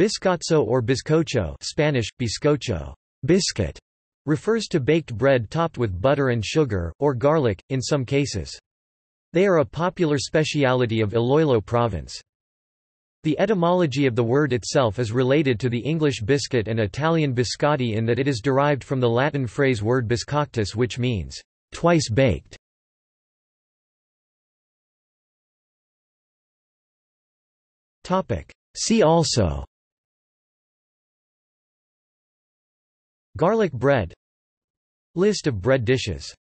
Biscotzo or bizcocho Spanish, bizcocho biscuit, refers to baked bread topped with butter and sugar, or garlic, in some cases. They are a popular speciality of Iloilo province. The etymology of the word itself is related to the English biscuit and Italian biscotti in that it is derived from the Latin phrase word biscoctus which means, twice baked. See also Garlic bread List of bread dishes